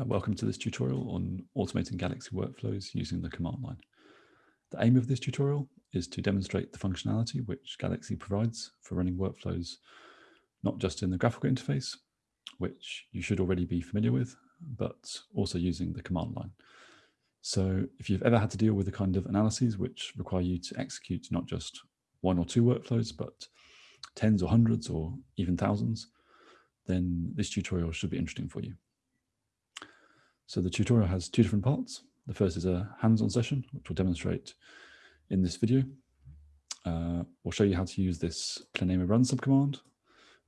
Uh, welcome to this tutorial on automating Galaxy workflows using the command line. The aim of this tutorial is to demonstrate the functionality which Galaxy provides for running workflows, not just in the graphical interface, which you should already be familiar with, but also using the command line. So if you've ever had to deal with the kind of analyses which require you to execute not just one or two workflows, but tens or hundreds or even thousands, then this tutorial should be interesting for you. So the tutorial has two different parts. The first is a hands-on session, which we'll demonstrate in this video. Uh, we'll show you how to use this Planemo run subcommand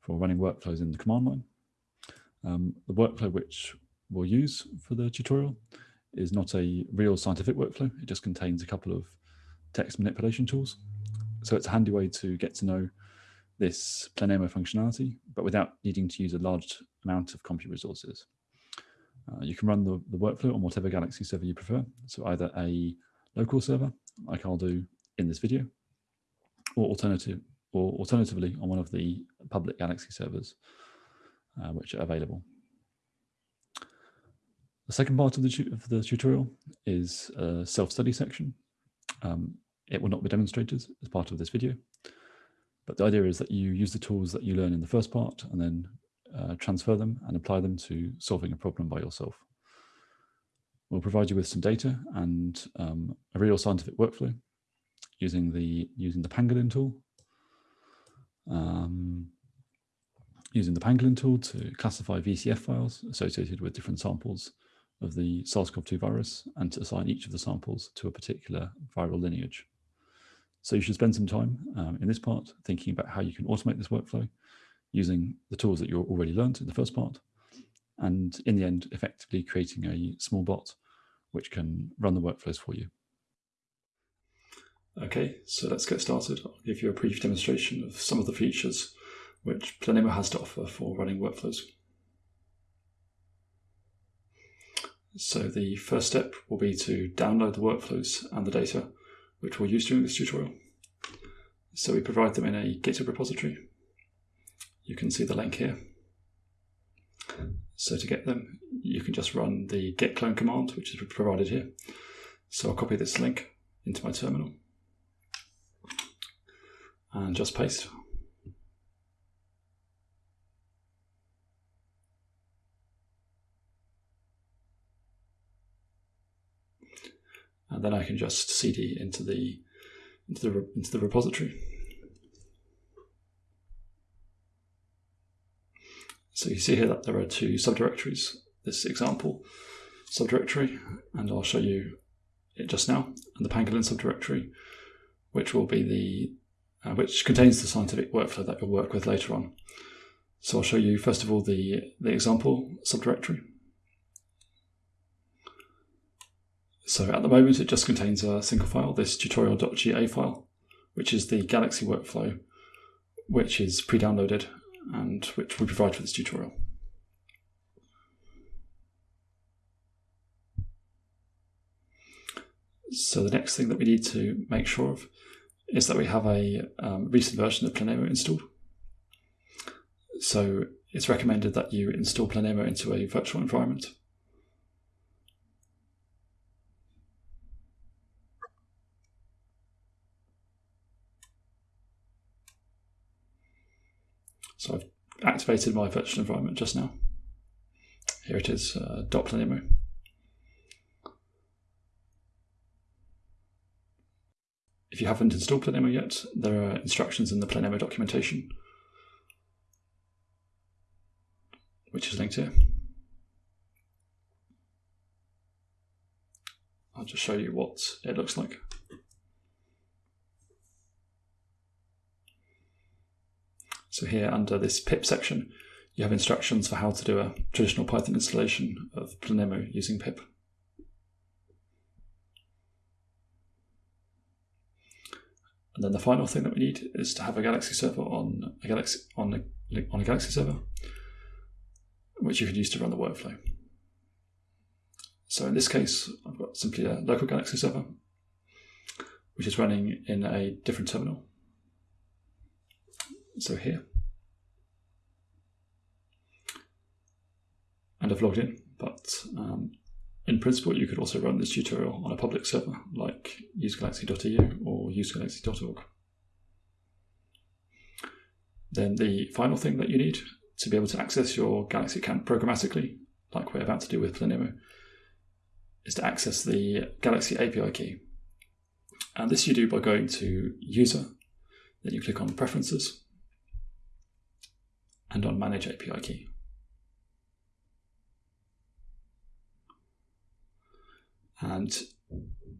for running workflows in the command line. Um, the workflow which we'll use for the tutorial is not a real scientific workflow. It just contains a couple of text manipulation tools. So it's a handy way to get to know this Planemo functionality, but without needing to use a large amount of compute resources. Uh, you can run the, the workflow on whatever Galaxy server you prefer. So either a local server, like I'll do in this video, or alternative, or alternatively on one of the public Galaxy servers, uh, which are available. The second part of the, of the tutorial is a self-study section. Um, it will not be demonstrated as part of this video, but the idea is that you use the tools that you learn in the first part and then uh, transfer them and apply them to solving a problem by yourself. We'll provide you with some data and um, a real scientific workflow using the using the Pangolin tool. Um, using the Pangolin tool to classify VCF files associated with different samples of the SARS-CoV-2 virus and to assign each of the samples to a particular viral lineage. So you should spend some time um, in this part thinking about how you can automate this workflow using the tools that you already learned in the first part. And in the end, effectively creating a small bot which can run the workflows for you. Okay, so let's get started. I'll give you a brief demonstration of some of the features which Planemo has to offer for running workflows. So the first step will be to download the workflows and the data which we'll use during this tutorial. So we provide them in a GitHub repository you can see the link here. So to get them, you can just run the git clone command, which is provided here. So I'll copy this link into my terminal and just paste. And then I can just cd into the into the into the repository. So you see here that there are two subdirectories, this example subdirectory, and I'll show you it just now, and the pangolin subdirectory, which will be the, uh, which contains the scientific workflow that you'll work with later on. So I'll show you first of all the, the example subdirectory. So at the moment it just contains a single file, this tutorial.ga file, which is the Galaxy workflow, which is pre-downloaded and which we provide for this tutorial. So the next thing that we need to make sure of is that we have a um, recent version of Planemo installed. So it's recommended that you install Planemo into a virtual environment. So I've activated my virtual environment just now. Here it is, uh, .planemo. If you haven't installed Planemo yet, there are instructions in the Planemo documentation, which is linked here. I'll just show you what it looks like. So here under this pip section, you have instructions for how to do a traditional Python installation of Planemo using pip. And then the final thing that we need is to have a Galaxy server on a Galaxy on a, on a Galaxy server, which you can use to run the workflow. So in this case, I've got simply a local Galaxy server, which is running in a different terminal. So here. and I've logged in, but um, in principle, you could also run this tutorial on a public server like usegalaxy.eu or usegalaxy.org. Then the final thing that you need to be able to access your Galaxy account programmatically, like we're about to do with Planemo, is to access the Galaxy API key. And this you do by going to User, then you click on Preferences, and on Manage API Key. And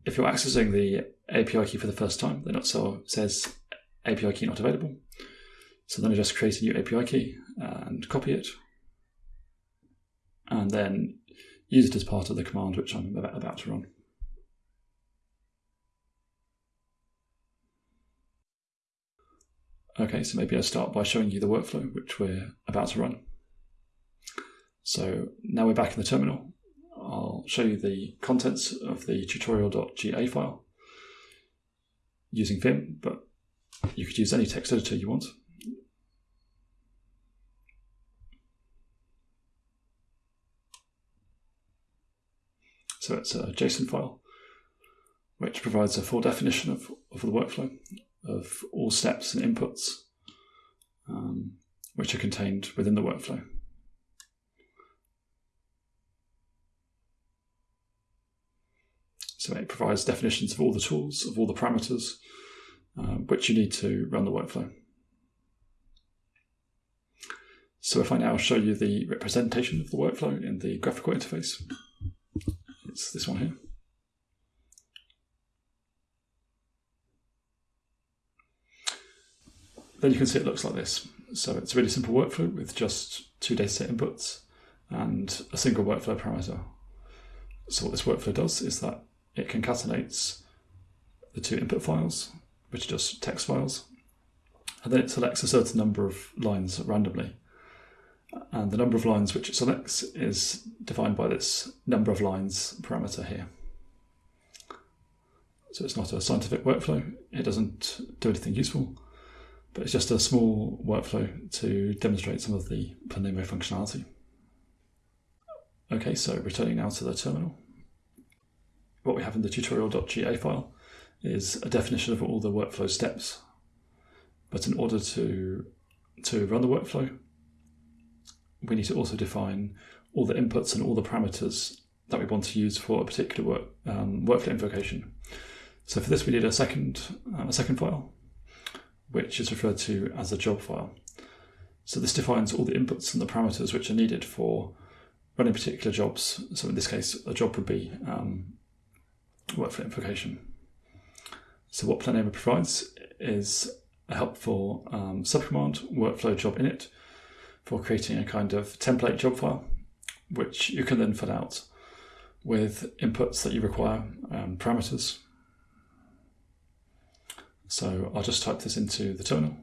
if you're accessing the API key for the first time, then it says API key not available. So then I just create a new API key and copy it, and then use it as part of the command which I'm about to run. Okay, so maybe I'll start by showing you the workflow which we're about to run. So now we're back in the terminal. I'll show you the contents of the tutorial.ga file using Vim, but you could use any text editor you want. So it's a JSON file, which provides a full definition of, of the workflow, of all steps and inputs, um, which are contained within the workflow. So it provides definitions of all the tools, of all the parameters, um, which you need to run the workflow. So if I now show you the representation of the workflow in the graphical interface, it's this one here. Then you can see it looks like this. So it's a really simple workflow with just two dataset inputs and a single workflow parameter. So what this workflow does is that it concatenates the two input files, which are just text files, and then it selects a certain number of lines randomly. And the number of lines which it selects is defined by this number of lines parameter here. So it's not a scientific workflow, it doesn't do anything useful, but it's just a small workflow to demonstrate some of the Planemo functionality. Okay, so returning now to the terminal what we have in the tutorial.ga file is a definition of all the workflow steps. But in order to, to run the workflow, we need to also define all the inputs and all the parameters that we want to use for a particular work, um, workflow invocation. So for this, we need a second, uh, a second file, which is referred to as a job file. So this defines all the inputs and the parameters which are needed for running particular jobs. So in this case, a job would be um, workflow invocation. So what Planemo provides is a helpful um, subcommand workflow job init for creating a kind of template job file, which you can then fill out with inputs that you require, um, parameters. So I'll just type this into the terminal.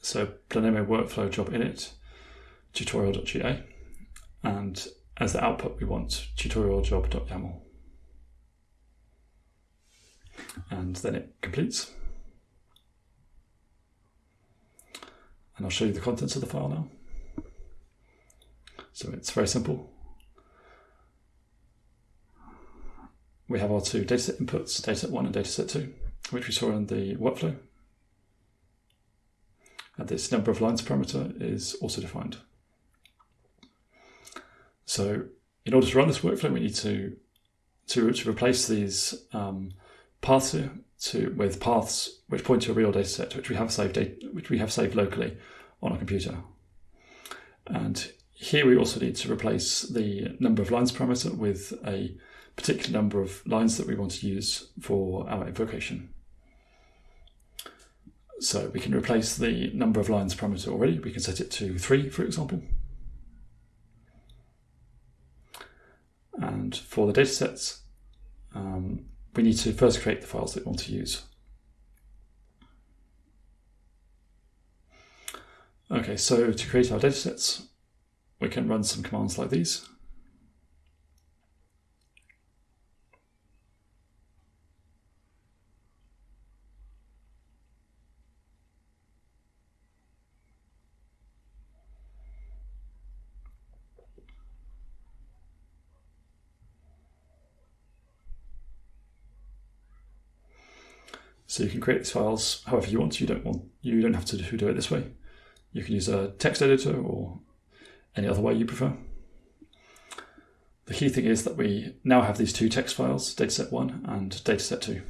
So Planemo workflow job init tutorial.ga and as the output we want tutorial job.yaml and then it completes. And I'll show you the contents of the file now. So it's very simple. We have our two dataset inputs dataset 1 and dataset 2 which we saw in the workflow. And this number of lines parameter is also defined. So in order to run this workflow, we need to, to, to replace these um, paths here to, with paths which point to a real data set, which we have saved, which we have saved locally on our computer. And here we also need to replace the number of lines parameter with a particular number of lines that we want to use for our invocation. So we can replace the number of lines parameter already. We can set it to three, for example. And for the datasets, um, we need to first create the files that we want to use. Okay, so to create our datasets, we can run some commands like these. So you can create these files however you want. You don't want you don't have to do it this way. You can use a text editor or any other way you prefer. The key thing is that we now have these two text files, dataset1 and dataset2.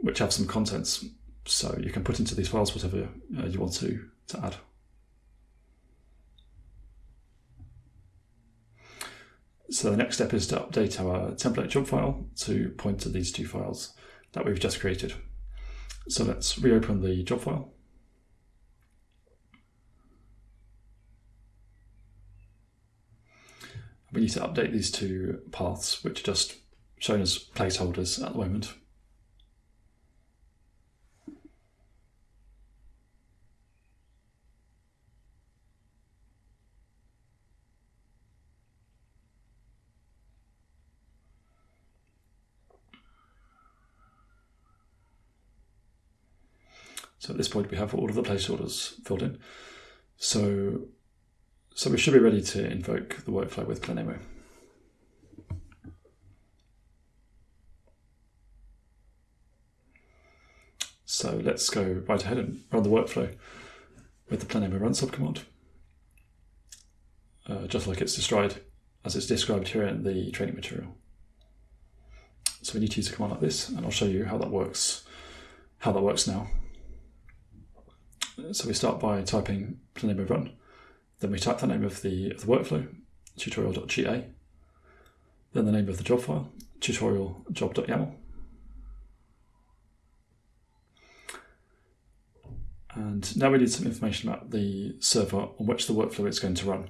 which have some contents, so you can put into these files whatever uh, you want to, to add. So the next step is to update our template job file to point to these two files that we've just created. So let's reopen the job file. We need to update these two paths, which are just shown as placeholders at the moment. So at this point, we have all of the placeholders filled in. So, so we should be ready to invoke the workflow with Planemo. So let's go right ahead and run the workflow with the Planemo run subcommand, uh, just like it's described as it's described here in the training material. So we need to use a command like this, and I'll show you how that works. How that works now. So we start by typing planemo run. Then we type the name of the, of the workflow, tutorial.ga. Then the name of the job file, tutorial.job.yaml. And now we need some information about the server on which the workflow is going to run.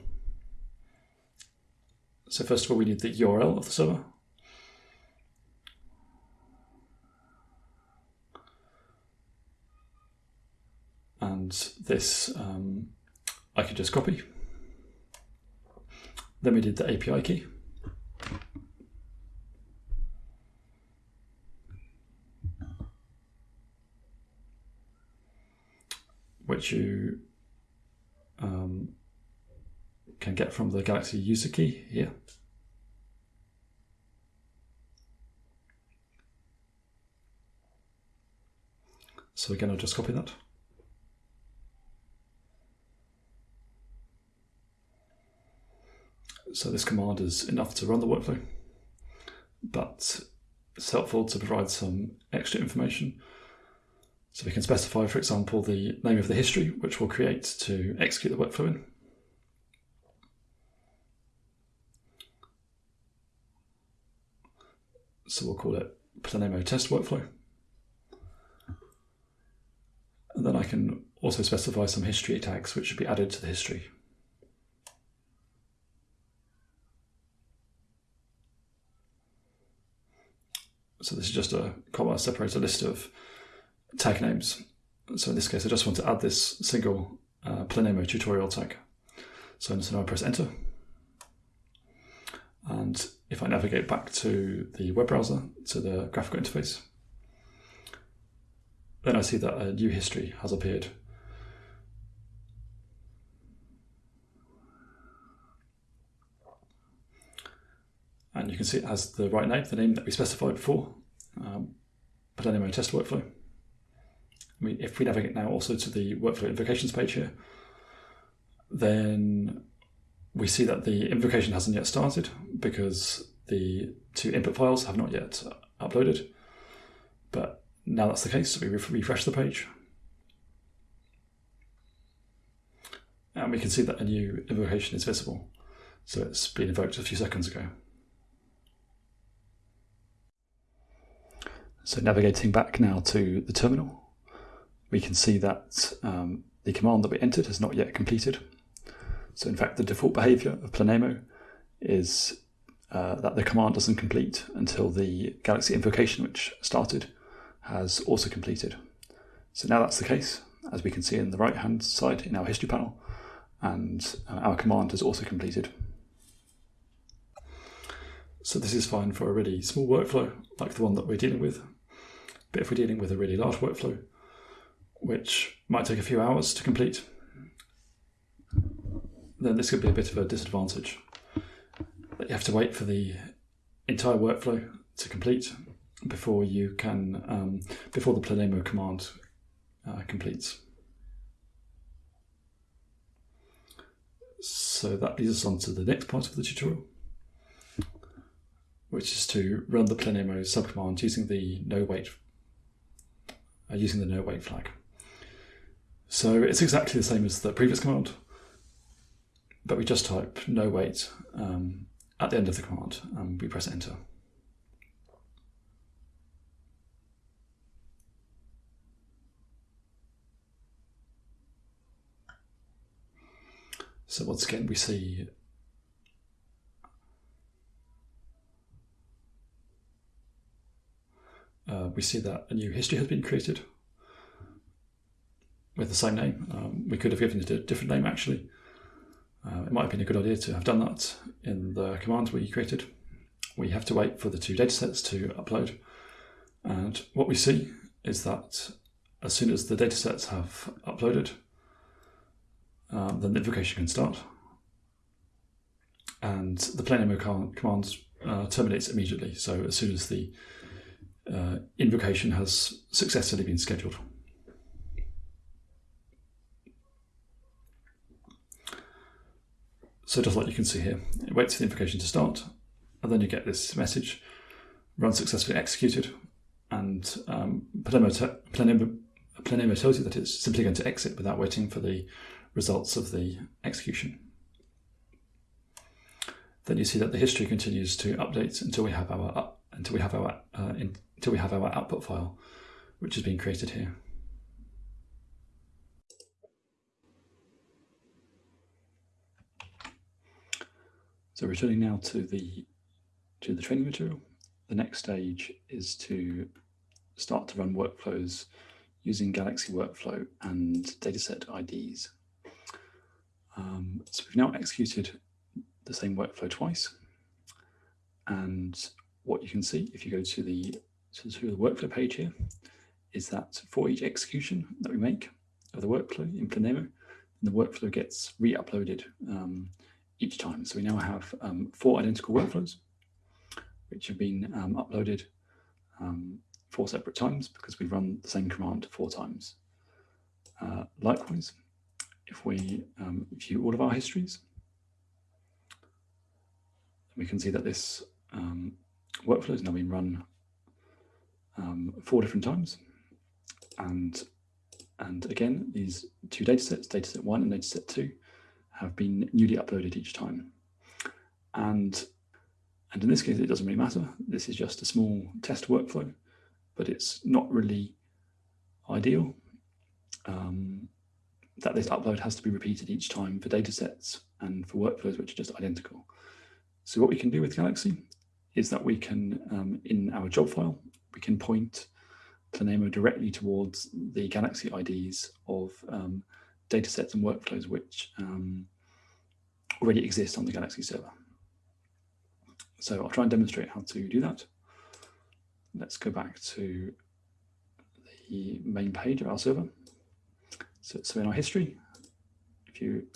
So first of all, we need the URL of the server. And this um, I could just copy. Then we did the API key. Which you um, can get from the Galaxy user key here. So again, I'll just copy that. So this command is enough to run the workflow, but it's helpful to provide some extra information. So we can specify, for example, the name of the history, which we'll create to execute the workflow in. So we'll call it Planemo test workflow. And then I can also specify some history tags which should be added to the history. So this is just a comma separator list of tag names. So in this case, I just want to add this single uh, Planemo tutorial tag. So, so now I press enter. And if I navigate back to the web browser, to the graphical interface, then I see that a new history has appeared. And you can see it has the right name, the name that we specified before, um, Planemo test workflow. I mean, if we navigate now also to the workflow invocations page here, then we see that the invocation hasn't yet started because the two input files have not yet uploaded. But now that's the case, so we refresh the page. And we can see that a new invocation is visible. So it's been invoked a few seconds ago. So navigating back now to the terminal, we can see that um, the command that we entered has not yet completed. So in fact, the default behavior of Planemo is uh, that the command doesn't complete until the Galaxy invocation, which started, has also completed. So now that's the case, as we can see in the right hand side in our history panel, and uh, our command has also completed. So this is fine for a really small workflow like the one that we're dealing with. But if we're dealing with a really large workflow, which might take a few hours to complete, then this could be a bit of a disadvantage. That you have to wait for the entire workflow to complete before you can, um, before the planemo command uh, completes. So that leads us on to the next part of the tutorial, which is to run the planemo subcommand using the no wait, using the no wait flag. So it's exactly the same as the previous command, but we just type no wait um, at the end of the command and we press enter. So once again, we see uh, we see that a new history has been created with the same name. Um, we could have given it a different name actually. Uh, it might have been a good idea to have done that in the command we created. We have to wait for the two datasets to upload. And what we see is that as soon as the datasets have uploaded, um, then the invocation can start. And the planemo command uh, terminates immediately. So as soon as the uh, invocation has successfully been scheduled. So just like you can see here, it waits for the invocation to start, and then you get this message, run successfully executed, and um, Planemo tells you that it's simply going to exit without waiting for the results of the execution. Then you see that the history continues to update until we have our until we have our uh, in, until we have our output file, which has been created here. So returning now to the to the training material, the next stage is to start to run workflows using Galaxy Workflow and dataset IDs. Um, so we've now executed the same workflow twice. And what you can see if you go to the, to the workflow page here is that for each execution that we make of the workflow in Planemo, the workflow gets re-uploaded um, each time. So we now have um, four identical workflows, which have been um, uploaded um, four separate times because we run the same command four times. Uh, likewise, if we um, view all of our histories, we can see that this um, workflow has now been run um, four different times. And, and again, these two datasets, dataset one and dataset two, have been newly uploaded each time. And, and in this case, it doesn't really matter. This is just a small test workflow, but it's not really ideal. Um, that this upload has to be repeated each time for datasets and for workflows which are just identical. So what we can do with Galaxy is that we can, um, in our job file, we can point Planemo directly towards the Galaxy IDs of um, datasets and workflows which um, already exist on the Galaxy server. So I'll try and demonstrate how to do that. Let's go back to the main page of our server. So, so in our history, if you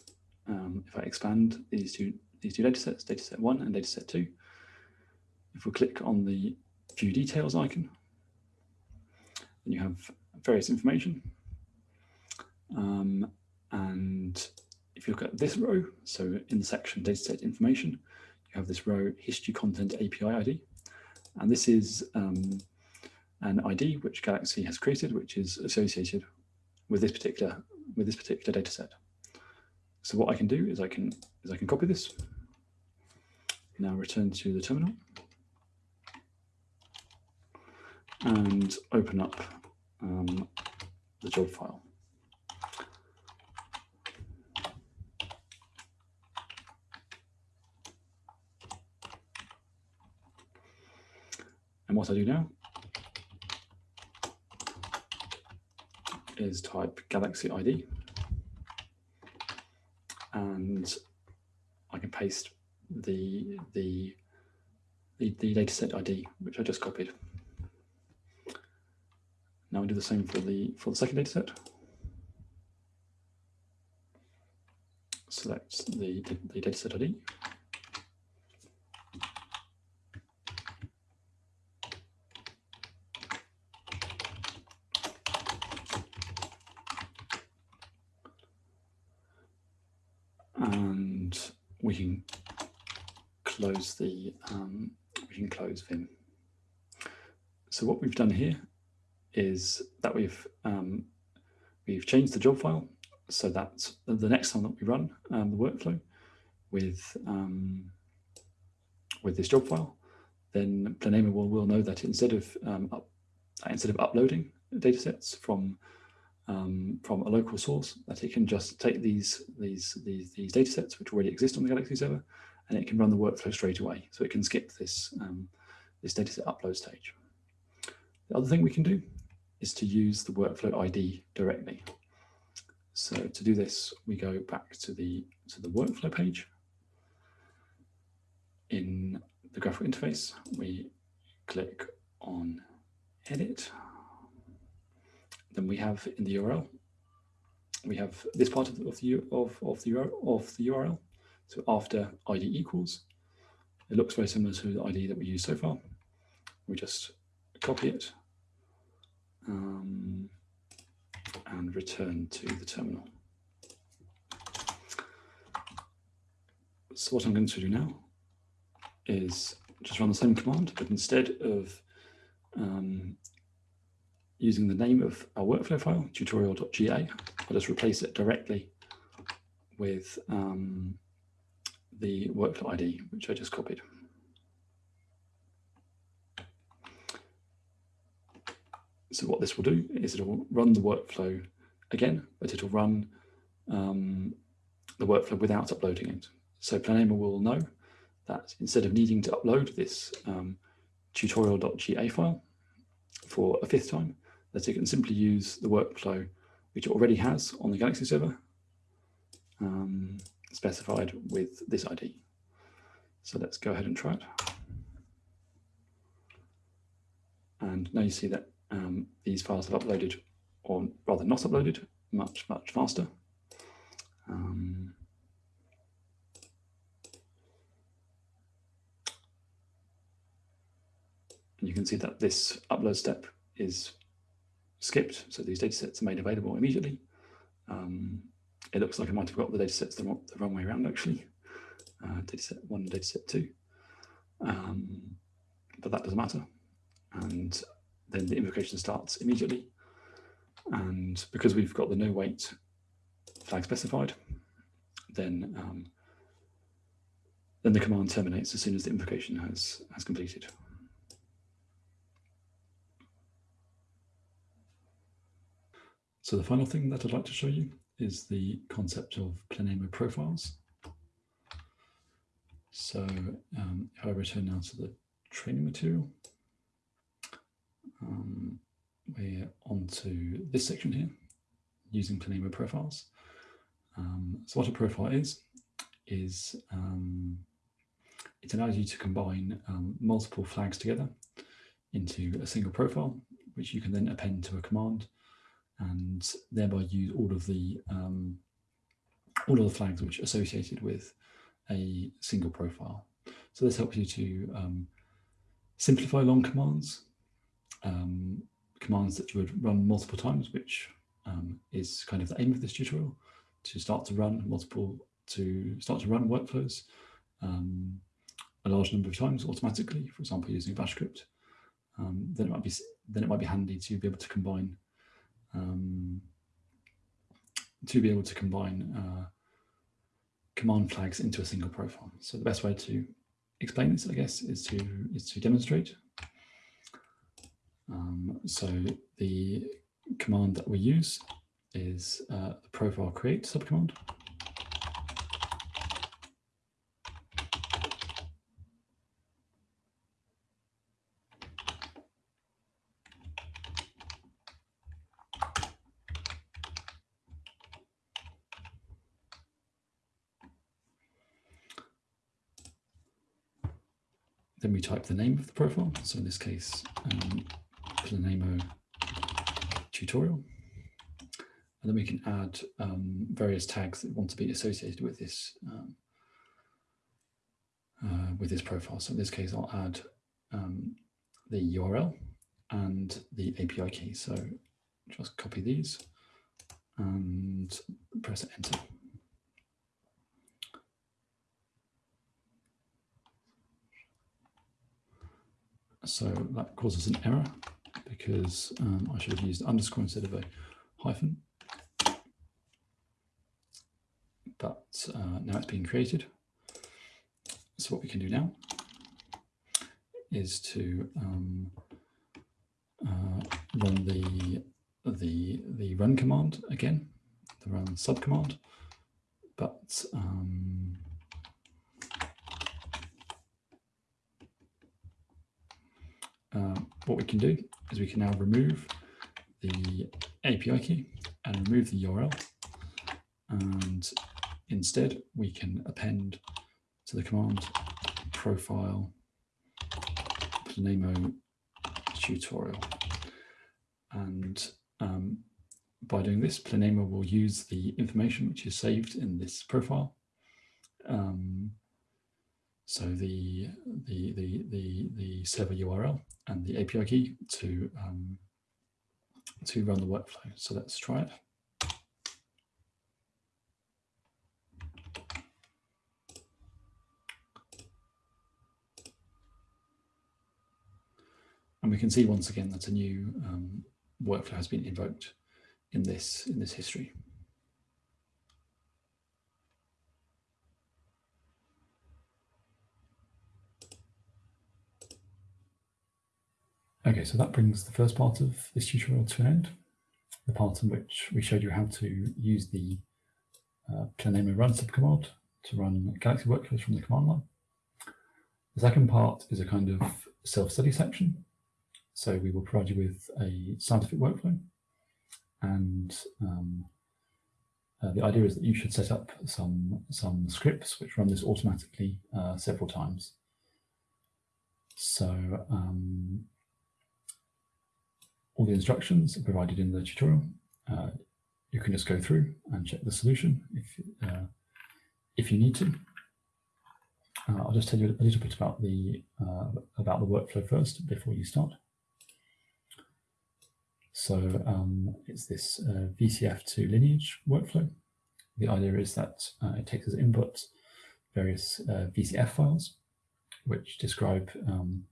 um, if I expand these two these two datasets, dataset one and dataset two, if we click on the view details icon, then you have various information. Um, and if you look at this row, so in the section dataset information, you have this row history content API ID. And this is um, an ID which Galaxy has created, which is associated with this particular with this particular data set. So what I can do is I can is I can copy this. Now return to the terminal and open up um, the job file. And what I do now is type Galaxy ID and I can paste the, the, the, the dataset ID, which I just copied. Now we do the same for the, for the second dataset. Select the, the dataset ID. And we can close the um, we can close Vim. So what we've done here is that we've um, we've changed the job file so that the next time that we run um, the workflow with um, with this job file, then Planemo will, will know that instead of um, up, instead of uploading datasets from um, from a local source that it can just take these, these, these, these which already exist on the Galaxy server and it can run the workflow straight away. So it can skip this, um, this dataset upload stage. The other thing we can do is to use the workflow ID directly. So to do this, we go back to the, to the workflow page. In the graphical interface, we click on edit then we have in the URL, we have this part of the, of the, of, of the, of the URL. So after ID equals, it looks very similar to the ID that we used so far. We just copy it um, and return to the terminal. So what I'm going to do now is just run the same command, but instead of um, using the name of our workflow file, tutorial.ga. I'll just replace it directly with um, the workflow ID, which I just copied. So what this will do is it will run the workflow again, but it'll run um, the workflow without uploading it. So Planemo will know that instead of needing to upload this um, tutorial.ga file for a fifth time, that it can simply use the workflow which it already has on the Galaxy server um, specified with this ID. So let's go ahead and try it. And now you see that um, these files have uploaded, or rather not uploaded, much, much faster. Um, and you can see that this upload step is skipped. So these data sets are made available immediately. Um, it looks like I might have got the data sets the, wrong, the wrong way around actually. Uh, data set one and data set two. Um, but that doesn't matter. And then the invocation starts immediately. And because we've got the no wait flag specified, then um, then the command terminates as soon as the invocation has, has completed. So the final thing that I'd like to show you is the concept of Planemo profiles. So um, if I return now to the training material, um, we're onto this section here, using Planemo profiles. Um, so what a profile is, is um, it allows you to combine um, multiple flags together into a single profile, which you can then append to a command and thereby use all of the um, all of the flags which are associated with a single profile. So this helps you to um, simplify long commands, um, commands that you would run multiple times, which um, is kind of the aim of this tutorial, to start to run multiple, to start to run workflows um, a large number of times automatically, for example, using bash script. Um, then it might be then it might be handy to be able to combine um, to be able to combine uh, command flags into a single profile. So the best way to explain this, I guess, is to is to demonstrate. Um, so the command that we use is uh, the profile create subcommand. Then we type the name of the profile. So in this case, um, Planemo tutorial. And then we can add um, various tags that want to be associated with this um, uh, with this profile. So in this case, I'll add um, the URL and the API key. So just copy these and press enter. So that causes an error because um, I should have used underscore instead of a hyphen. But uh, now it's being created. So what we can do now is to um, uh, run the the the run command again, the run sub command, but um, uh, what we can do is we can now remove the API key and remove the URL, and instead we can append to the command profile Planemo tutorial. And um, by doing this, Planemo will use the information which is saved in this profile. Um, so the, the, the, the, the server URL and the API key to, um, to run the workflow. So let's try it. And we can see once again that a new um, workflow has been invoked in this, in this history. Okay, so that brings the first part of this tutorial to an end, the part in which we showed you how to use the uh, Planemo run subcommand to run Galaxy workflows from the command line. The second part is a kind of self-study section so we will provide you with a scientific workflow and um, uh, the idea is that you should set up some, some scripts which run this automatically uh, several times. So um, all the instructions are provided in the tutorial. Uh, you can just go through and check the solution if, uh, if you need to. Uh, I'll just tell you a little bit about the, uh, about the workflow first before you start. So um, it's this uh, VCF to lineage workflow. The idea is that uh, it takes as input various VCF files, which describe um,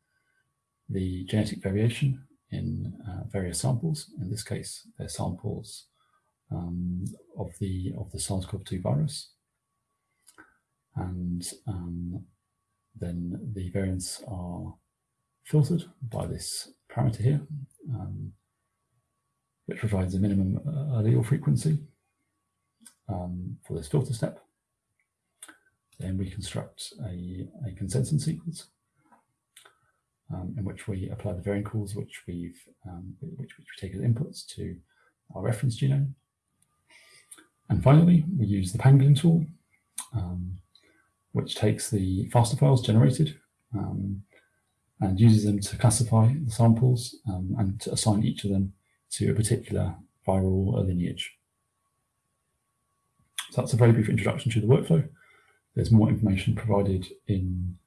the genetic variation in uh, various samples. In this case, they're samples um, of the of the SARS-CoV-2 virus, and um, then the variants are filtered by this parameter here. Um, which provides a minimum uh, allele frequency um, for this filter step. Then we construct a, a consensus sequence um, in which we apply the variant calls which we've um, which, which we take as inputs to our reference genome. And finally, we use the pangolin tool, um, which takes the FASTA files generated um, and uses them to classify the samples um, and to assign each of them to a particular viral lineage. So that's a very brief introduction to the workflow. There's more information provided in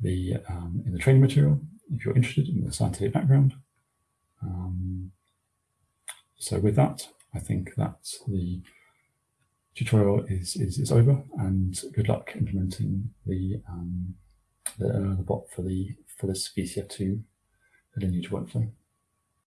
the um, in the training material if you're interested in the scientific background. Um, so with that, I think that the tutorial is, is, is over and good luck implementing the, um, the, uh, the bot for the for this VCF2 lineage workflow.